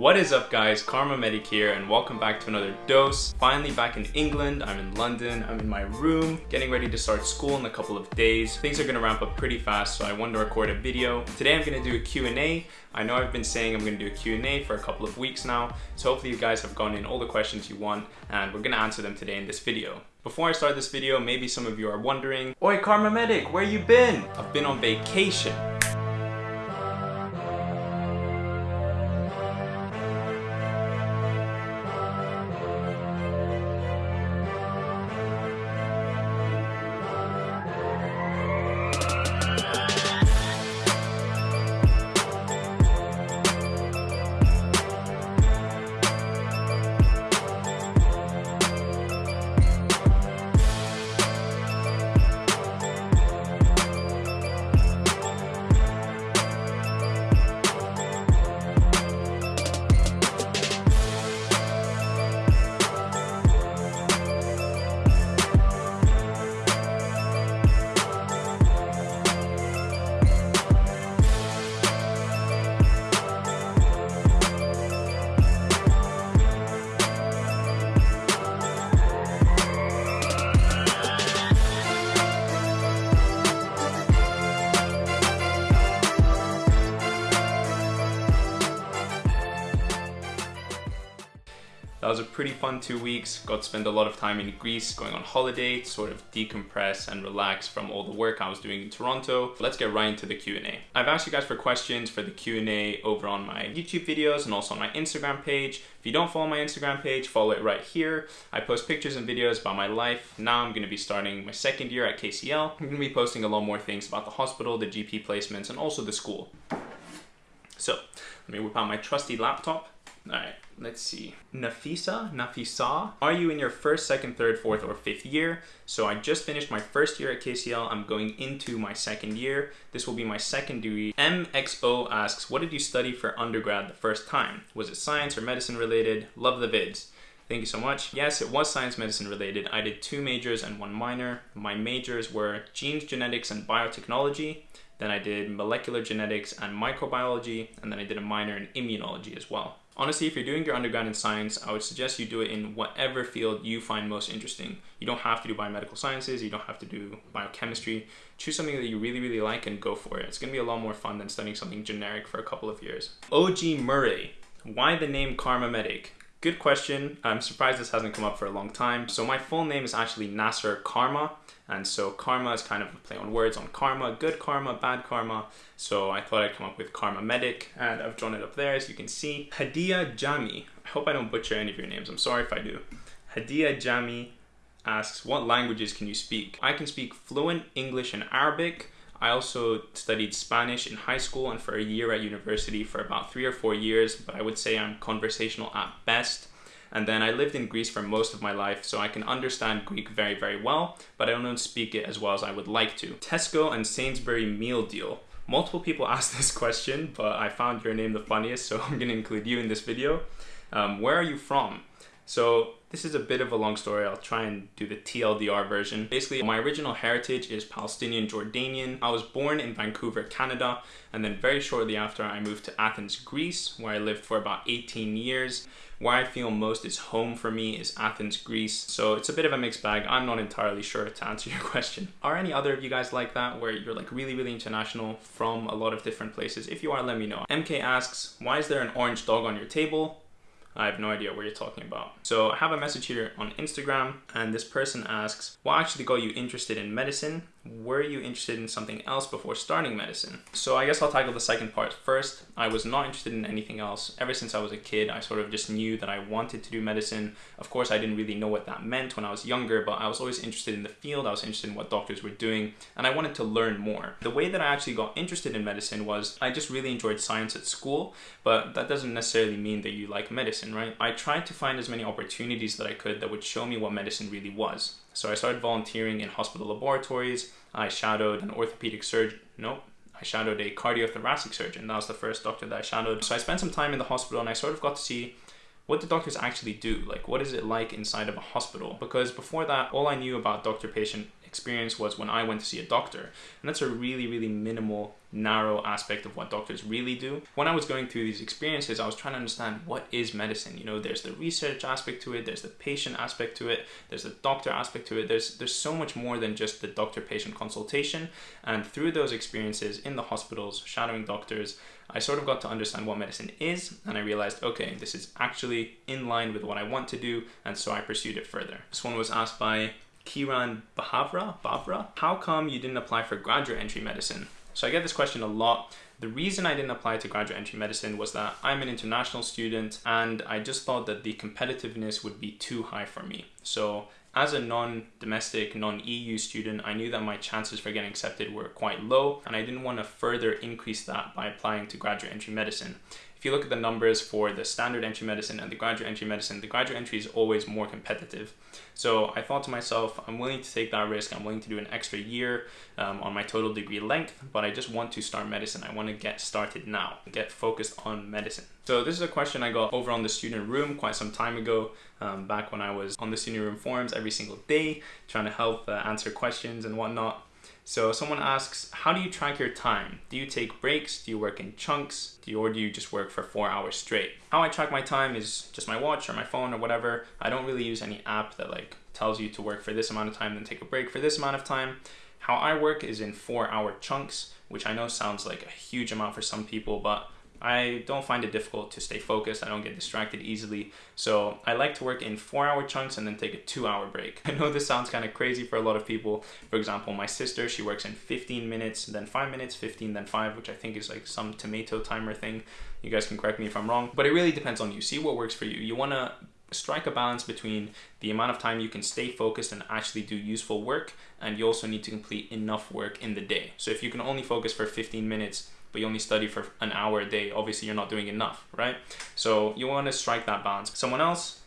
What is up guys, Kharma Medic here and welcome back to another dose. Finally back in England, I'm in London, I'm in my room, getting ready to start school in a couple of days. Things are gonna ramp up pretty fast so I wanted to record a video. Today I'm gonna do a Q&A. I know I've been saying I'm gonna do a Q&A for a couple of weeks now, so hopefully you guys have gone in all the questions you want and we're gonna answer them today in this video. Before I start this video, maybe some of you are wondering, Oi Kharma Medic, where you been? I've been on vacation. Was a pretty fun two weeks. Got to spend a lot of time in Greece, going on holiday, sort of decompress and relax from all the work I was doing in Toronto. Let's get right into the Q&A. I've asked you guys for questions for the Q&A over on my YouTube videos and also on my Instagram page. If you don't follow my Instagram page, follow it right here. I post pictures and videos about my life. Now I'm going to be starting my second year at KCL. I'm going to be posting a lot more things about the hospital, the GP placements, and also the school. So, let me whip out my trusty laptop. All right, let's see. Nafisa, Nafisa, are you in your first, second, third, fourth, or fifth year? So I just finished my first year at KCL. I'm going into my second year. This will be my second degree. MXO asks, what did you study for undergrad the first time? Was it science or medicine related? Love the vids. Thank you so much. Yes, it was science medicine related. I did two majors and one minor. My majors were genes, genetics, and biotechnology. Then I did molecular genetics and microbiology, and then I did a minor in immunology as well. Honestly, if you're doing your undergrad in science, I would suggest you do it in whatever field you find most interesting. You don't have to do biomedical sciences, you don't have to do biochemistry. Choose something that you really, really like and go for it. It's gonna be a lot more fun than studying something generic for a couple of years. OG Murray, why the name Kharma Medic? Good question. I'm surprised this hasn't come up for a long time. So my full name is actually Nasser Kharma. And so karma is kind of a play on words on karma, good karma, bad karma. So I thought I'd come up with Kharma Medic and I've drawn it up there as you can see. Hadia Jami, I hope I don't butcher any of your names. I'm sorry if I do. Hadia Jami asks, what languages can you speak? I can speak fluent English and Arabic. I also studied Spanish in high school and for a year at university for about three or four years, but I would say I'm conversational at best. And then I lived in Greece for most of my life, so I can understand Greek very, very well, but I don't speak it as well as I would like to. Tesco and Sainsbury meal deal. Multiple people asked this question, but I found your name the funniest, so I'm gonna include you in this video. Um, where are you from? So this is a bit of a long story. I'll try and do the TLDR version. Basically, my original heritage is Palestinian Jordanian. I was born in Vancouver, Canada, and then very shortly after I moved to Athens, Greece, where I lived for about 18 years. Where I feel most is home for me is Athens, Greece. So it's a bit of a mixed bag. I'm not entirely sure to answer your question. Are any other of you guys like that where you're like really, really international from a lot of different places? If you are, let me know. MK asks, why is there an orange dog on your table? I have no idea what you're talking about. So I have a message here on Instagram and this person asks, what actually got you interested in medicine? Were you interested in something else before starting medicine? So I guess I'll tackle the second part first. I was not interested in anything else. Ever since I was a kid, I sort of just knew that I wanted to do medicine. Of course, I didn't really know what that meant when I was younger, but I was always interested in the field. I was interested in what doctors were doing, and I wanted to learn more. The way that I actually got interested in medicine was I just really enjoyed science at school, but that doesn't necessarily mean that you like medicine, right? I tried to find as many opportunities that I could that would show me what medicine really was. So I started volunteering in hospital laboratories. I shadowed an orthopedic surgeon. Nope. I shadowed a cardiothoracic surgeon. That was the first doctor that I shadowed. So I spent some time in the hospital and I sort of got to see what do doctors actually do? Like, what is it like inside of a hospital? Because before that, all I knew about doctor patient experience was when I went to see a doctor. And that's a really, really minimal, narrow aspect of what doctors really do. When I was going through these experiences, I was trying to understand what is medicine. You know, there's the research aspect to it, there's the patient aspect to it, there's the doctor aspect to it. There's there's so much more than just the doctor-patient consultation. And through those experiences in the hospitals, shadowing doctors, I sort of got to understand what medicine is, and I realized, okay, this is actually in line with what I want to do, and so I pursued it further. This one was asked by Kiran Bahavra, Bavra, how come you didn't apply for graduate entry medicine? So I get this question a lot. The reason I didn't apply to graduate entry medicine was that I'm an international student and I just thought that the competitiveness would be too high for me. So as a non-domestic, non-EU student, I knew that my chances for getting accepted were quite low and I didn't want to further increase that by applying to graduate entry medicine. If you look at the numbers for the standard entry medicine and the graduate entry medicine, the graduate entry is always more competitive. So I thought to myself, I'm willing to take that risk. I'm willing to do an extra year um, on my total degree length, but I just want to start medicine. I want to get started now, get focused on medicine. So this is a question I got over on the student room quite some time ago, um, back when I was on the student room forums every single day, trying to help uh, answer questions and whatnot. So someone asks, how do you track your time? Do you take breaks? Do you work in chunks? Do you, or do you just work for four hours straight? How I track my time is just my watch or my phone or whatever. I don't really use any app that like tells you to work for this amount of time, then take a break for this amount of time. How I work is in four hour chunks, which I know sounds like a huge amount for some people, but I don't find it difficult to stay focused. I don't get distracted easily. So I like to work in four hour chunks and then take a two hour break. I know this sounds kind of crazy for a lot of people. For example, my sister, she works in 15 minutes, then five minutes, 15, then five, which I think is like some tomato timer thing. You guys can correct me if I'm wrong, but it really depends on you. See what works for you. You want to strike a balance between the amount of time you can stay focused and actually do useful work and you also need to complete enough work in the day. So if you can only focus for 15 minutes but you only study for an hour a day, obviously you're not doing enough, right? So you want to strike that balance. Someone else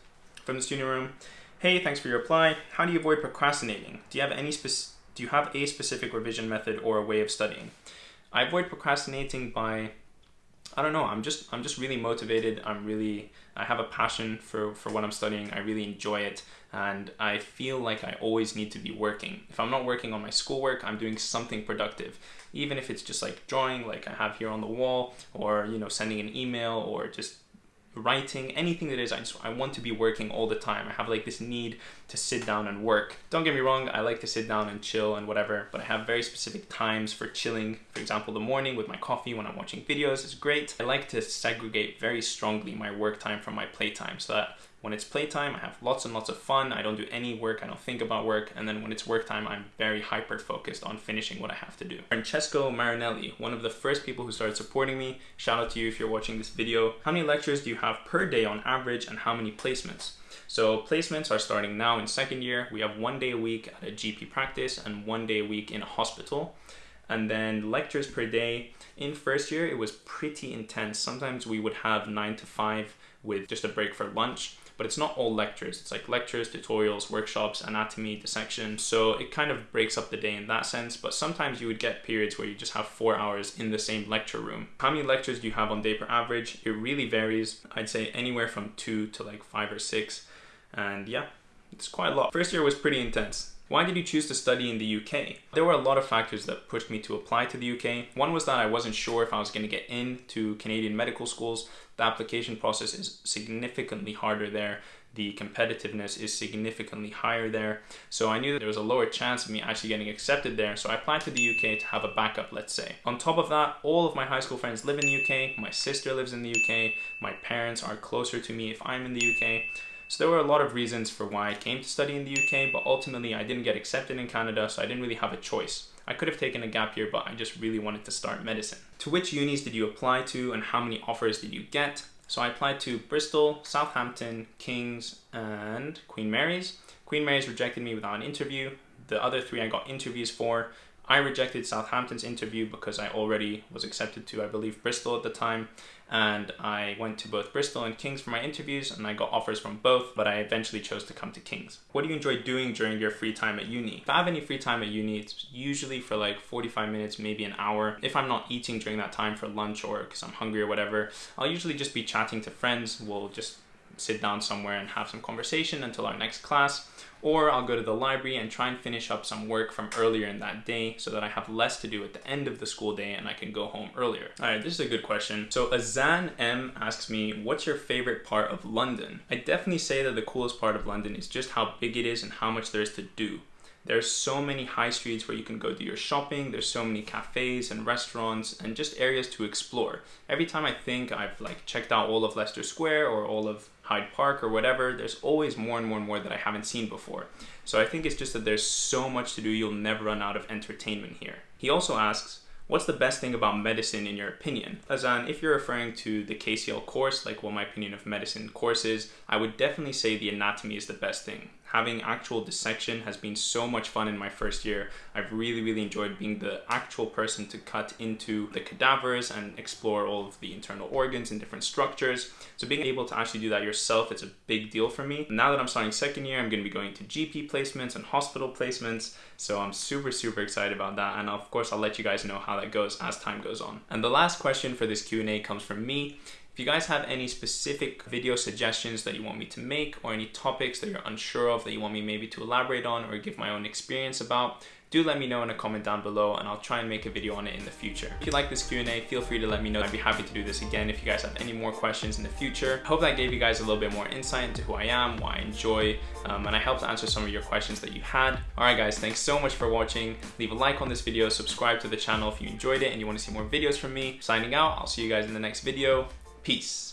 from the student room, hey, thanks for your reply. How do you avoid procrastinating? Do you have any do you have a specific revision method or a way of studying? I avoid procrastinating by I don't know. I'm just I'm just really motivated. I'm really I have a passion for for what I'm studying. I really enjoy it, and I feel like I always need to be working. If I'm not working on my schoolwork, I'm doing something productive. Even if it's just like drawing, like I have here on the wall, or you know sending an email, or just writing, anything that is, I just I want to be working all the time. I have like this need to sit down and work. Don't get me wrong, I like to sit down and chill and whatever, but I have very specific times for chilling. For example, the morning with my coffee when I'm watching videos is great. I like to segregate very strongly my work time from my playtime so that when it's playtime, I have lots and lots of fun. I don't do any work. I don't think about work. And then when it's work time, I'm very hyper focused on finishing what I have to do. Francesco Marinelli, one of the first people who started supporting me. Shout out to you if you're watching this video. How many lectures do you have per day on average and how many placements? So placements are starting now in second year. We have one day a week at a GP practice and one day a week in a hospital. And then lectures per day. In first year, it was pretty intense. Sometimes we would have nine to five with just a break for lunch but it's not all lectures. It's like lectures, tutorials, workshops, anatomy, dissection. So it kind of breaks up the day in that sense, but sometimes you would get periods where you just have four hours in the same lecture room. How many lectures do you have on day per average? It really varies. I'd say anywhere from two to like five or six. And yeah, it's quite a lot. First year was pretty intense. Why did you choose to study in the UK? There were a lot of factors that pushed me to apply to the UK. One was that I wasn't sure if I was going to get into Canadian medical schools. The application process is significantly harder there. The competitiveness is significantly higher there. So I knew that there was a lower chance of me actually getting accepted there. So I applied to the UK to have a backup, let's say. On top of that, all of my high school friends live in the UK. My sister lives in the UK. My parents are closer to me if I'm in the UK. So there were a lot of reasons for why I came to study in the UK, but ultimately I didn't get accepted in Canada, so I didn't really have a choice. I could have taken a gap year, but I just really wanted to start medicine. To which unis did you apply to and how many offers did you get? So I applied to Bristol, Southampton, King's, and Queen Mary's. Queen Mary's rejected me without an interview. The other three I got interviews for. I rejected Southampton's interview because I already was accepted to, I believe, Bristol at the time. And I went to both Bristol and King's for my interviews and I got offers from both, but I eventually chose to come to King's. What do you enjoy doing during your free time at uni? If I have any free time at uni, it's usually for like 45 minutes, maybe an hour. If I'm not eating during that time for lunch or because I'm hungry or whatever, I'll usually just be chatting to friends. We'll just sit down somewhere and have some conversation until our next class or I'll go to the library and try and finish up some work from earlier in that day so that I have less to do at the end of the school day and I can go home earlier. All right, this is a good question. So Azan M asks me, what's your favorite part of London? I definitely say that the coolest part of London is just how big it is and how much there is to do. There's so many high streets where you can go do your shopping. There's so many cafes and restaurants and just areas to explore. Every time I think I've like checked out all of Leicester Square or all of Hyde Park or whatever, there's always more and more and more that I haven't seen before. So I think it's just that there's so much to do, you'll never run out of entertainment here. He also asks, What's the best thing about medicine in your opinion? Azan, if you're referring to the KCL course, like what my opinion of medicine course is, I would definitely say the anatomy is the best thing having actual dissection has been so much fun in my first year. I've really, really enjoyed being the actual person to cut into the cadavers and explore all of the internal organs and different structures. So being able to actually do that yourself, it's a big deal for me. Now that I'm starting second year, I'm gonna be going to GP placements and hospital placements. So I'm super, super excited about that. And of course, I'll let you guys know how that goes as time goes on. And the last question for this Q&A comes from me. If you guys have any specific video suggestions that you want me to make or any topics that you're unsure of that you want me maybe to elaborate on or give my own experience about, do let me know in a comment down below and I'll try and make a video on it in the future. If you like this Q&A, feel free to let me know. I'd be happy to do this again if you guys have any more questions in the future. I hope that gave you guys a little bit more insight into who I am, what I enjoy, um, and I helped answer some of your questions that you had. All right, guys, thanks so much for watching. Leave a like on this video, subscribe to the channel if you enjoyed it and you want to see more videos from me. Signing out, I'll see you guys in the next video. Peace.